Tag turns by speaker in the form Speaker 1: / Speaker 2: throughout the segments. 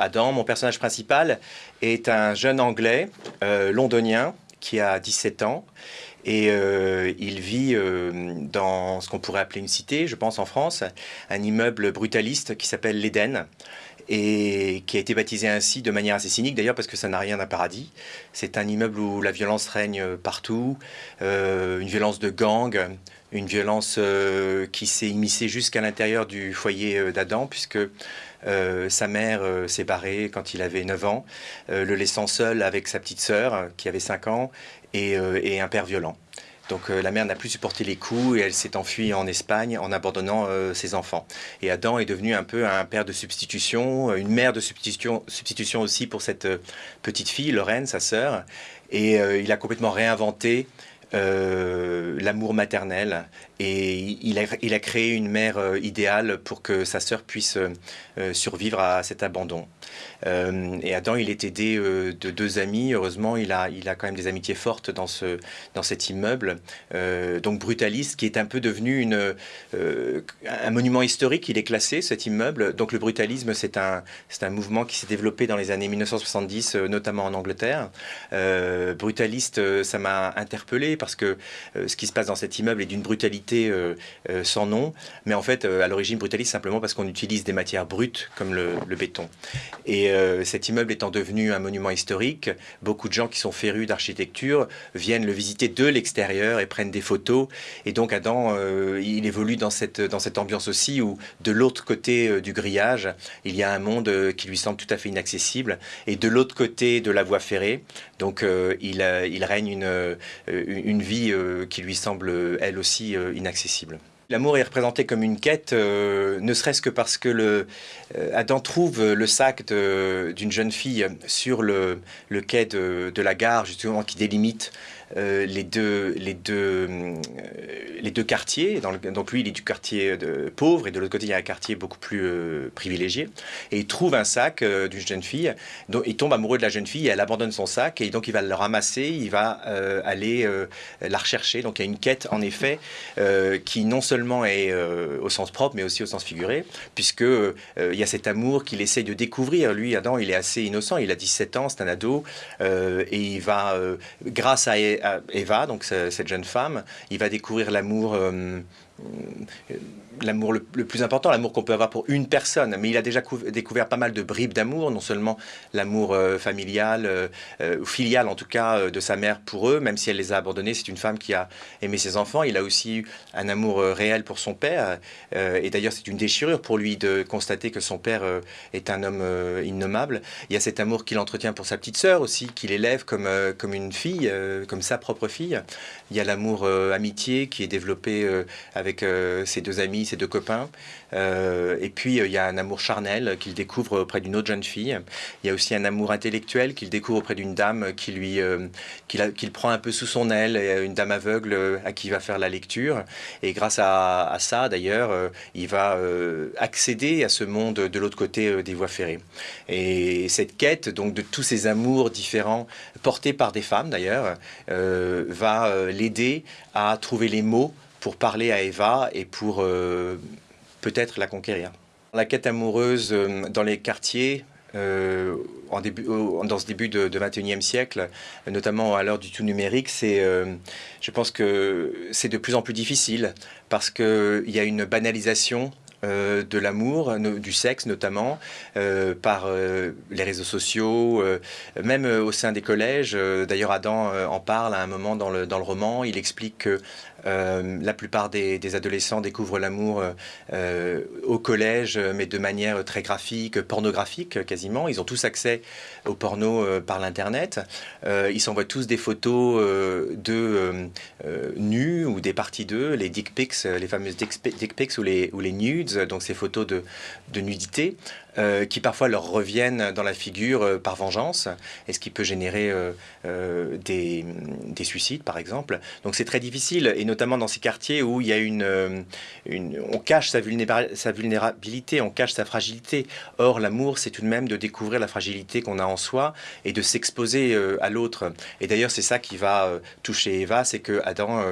Speaker 1: Adam, mon personnage principal, est un jeune Anglais euh, londonien qui a 17 ans. Et euh, il vit euh, dans ce qu'on pourrait appeler une cité, je pense en France, un immeuble brutaliste qui s'appelle l'Éden et qui a été baptisé ainsi de manière assez cynique d'ailleurs parce que ça n'a rien d'un paradis. C'est un immeuble où la violence règne partout, une violence de gang, une violence qui s'est immiscée jusqu'à l'intérieur du foyer d'Adam puisque euh, sa mère euh, s'est barrée quand il avait 9 ans, euh, le laissant seul avec sa petite sœur qui avait 5 ans et, un père violent. Donc la mère n'a plus supporté les coups et elle s'est enfuie en Espagne en abandonnant ses enfants. Et Adam est devenu un peu un père de substitution, une mère de substitution, substitution aussi pour cette petite fille, Lorraine, sa sœur. Et il a complètement réinventé l'amour maternel et il a, créé une mère idéale pour que sa sœur puisse survivre à cet abandon. Euh, et Adam, il est aidé euh, de deux amis. Heureusement, il a, il a quand même des amitiés fortes dans, ce, dans cet immeuble. Euh, donc Brutaliste, qui est un peu devenu une, un monument historique. Il est classé, cet immeuble. Donc le brutalisme, c'est un, un mouvement qui s'est développé dans les années 1970, notamment en Angleterre. brutaliste, ça m'a interpellé parce que ce qui se passe dans cet immeuble est d'une brutalité sans nom. Mais en fait, à l'origine, brutaliste, simplement parce qu'on utilise des matières brutes comme le, béton. Et euh, cet immeuble étant devenu un monument historique, beaucoup de gens qui sont férus d'architecture viennent le visiter de l'extérieur et prennent des photos. Et donc Adam, euh, il évolue dans cette, dans cette ambiance aussi où de l'autre côté euh, du grillage, il y a un monde qui lui semble tout à fait inaccessible. Et de l'autre côté de la voie ferrée, donc il, il règne une vie qui lui semble elle aussi inaccessible. L'amour est représenté comme une quête, euh, ne serait-ce que parce que le, euh, Adam trouve le sac d'une jeune fille sur le, quai de, la gare, justement, qui délimite euh, les, deux, les, deux, euh, les deux quartiers. donc lui, il est du quartier de, pauvre et de l'autre côté, il y a un quartier beaucoup plus euh, privilégié. Et il trouve un sac d'une jeune fille. Donc, il tombe amoureux de la jeune fille et elle abandonne son sac. Et donc, il va le ramasser, il va aller la rechercher. Donc, il y a une quête, en effet, qui non seulement est au sens propre, mais aussi au sens figuré, puisque il y a cet amour qu'il essaye de découvrir. Lui, Adam, il est assez innocent. Il a 17 ans, c'est un ado. et il va, grâce à Eva, donc cette jeune femme, il va découvrir l'amour euh, l'amour le, plus important, l'amour qu'on peut avoir pour une personne. Mais il a déjà découvert pas mal de bribes d'amour, non seulement l'amour euh, familial, euh, euh, filial en tout cas, de sa mère pour eux, même si elle les a abandonnés. C'est une femme qui a aimé ses enfants. Il a aussi eu un amour réel pour son père. et d'ailleurs, c'est une déchirure pour lui de constater que son père est un homme innommable. Il y a cet amour qu'il entretient pour sa petite sœur aussi, qu'il élève comme, comme une fille, comme sa propre fille. Il y a l'amour amitié qui est développé avec ses deux amis, ses deux copains. Euh, et puis, euh, il y a un amour charnel qu'il découvre auprès d'une autre jeune fille. Il y a aussi un amour intellectuel qu'il découvre auprès d'une dame qui lui, euh, qu'il prend un peu sous son aile, une dame aveugle à qui il va faire la lecture. Et grâce à, ça, d'ailleurs, il va accéder à ce monde de l'autre côté des voies ferrées. Et cette quête, donc, de tous ces amours différents, portés par des femmes d'ailleurs, va l'aider à trouver les mots pour parler à Eva et pour euh, peut-être la conquérir. La quête amoureuse euh, dans les quartiers, euh, en début, dans ce début de, 21e siècle, notamment à l'heure du tout numérique, c'est, je pense que c'est de plus en plus difficile parce qu'il y a une banalisation de l'amour, du sexe notamment, par les réseaux sociaux, même au sein des collèges. D'ailleurs, Adam en parle à un moment dans le, dans le roman. Il explique que euh, la plupart des, adolescents découvrent l'amour euh, euh, au collège, mais de manière très graphique, pornographique quasiment. Ils ont tous accès au porno par l'Internet. ils s'envoient tous des photos de nus ou des parties d'eux, les dick pics, les fameuses dick pics ou les, nudes, donc ces photos de nudité. Euh, qui parfois leur reviennent dans la figure euh, par vengeance, et ce qui peut générer euh, des, suicides, par exemple. Donc c'est très difficile, et notamment dans ces quartiers où il y a une, on cache sa, vulnérabilité, on cache sa fragilité. Or, l'amour, c'est tout de même de découvrir la fragilité qu'on a en soi et de s'exposer à l'autre. Et d'ailleurs, c'est ça qui va toucher Eva, c'est que Adam,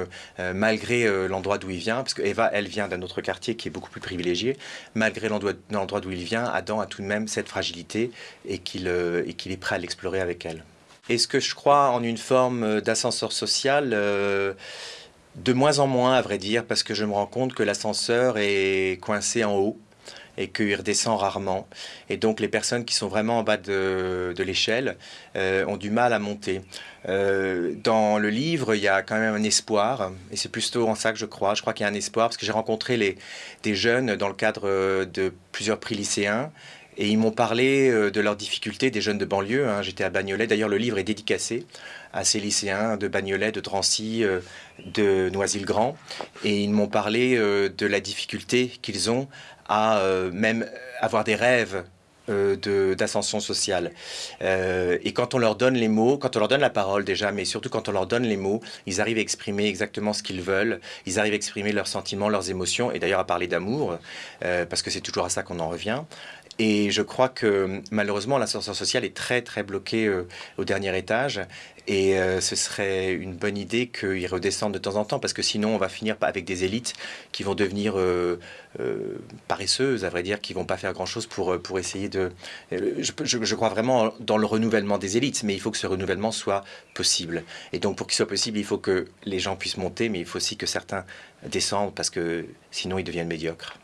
Speaker 1: malgré l'endroit d'où il vient, parce que Eva, elle vient d'un autre quartier qui est beaucoup plus privilégié, malgré l'endroit d'où il vient, Adam a tout de même cette fragilité et qu'il est prêt à l'explorer avec elle. Est-ce que je crois en une forme d'ascenseur social De moins en moins, à vrai dire, parce que je me rends compte que l'ascenseur est coincé en haut et qu'il redescend rarement. Et donc les personnes qui sont vraiment en bas de, l'échelle euh, ont du mal à monter. Euh, dans le livre, il y a quand même un espoir, et c'est plutôt en ça que je crois. Je crois qu'il y a un espoir, parce que j'ai rencontré les, des jeunes dans le cadre de plusieurs prix lycéens, et ils m'ont parlé euh, de leurs difficultés, des jeunes de banlieue. Hein. J'étais à Bagnolet. D'ailleurs, le livre est dédicacé à ces lycéens de Bagnolet, de Drancy, de Noisy-le-Grand. Et ils m'ont parlé de la difficulté qu'ils ont à euh, même avoir des rêves euh, d'ascension sociale. Euh, et quand on leur donne les mots, quand on leur donne la parole déjà, mais surtout quand on leur donne les mots, ils arrivent à exprimer exactement ce qu'ils veulent, ils arrivent à exprimer leurs sentiments, leurs émotions, et d'ailleurs à parler d'amour, parce que c'est toujours à ça qu'on en revient. Et je crois que malheureusement, l'ascenseur social est très très bloqué euh, au dernier étage. Et euh, ce serait une bonne idée qu'il redescende de temps en temps, parce que sinon on va finir avec des élites qui vont devenir euh, paresseuses, à vrai dire, qui vont pas faire grand-chose pour, pour essayer de... Je, je, crois vraiment dans le renouvellement des élites, mais il faut que ce renouvellement soit possible. Et donc pour qu'il soit possible, il faut que les gens puissent monter, mais il faut aussi que certains descendent, parce que sinon ils deviennent médiocres.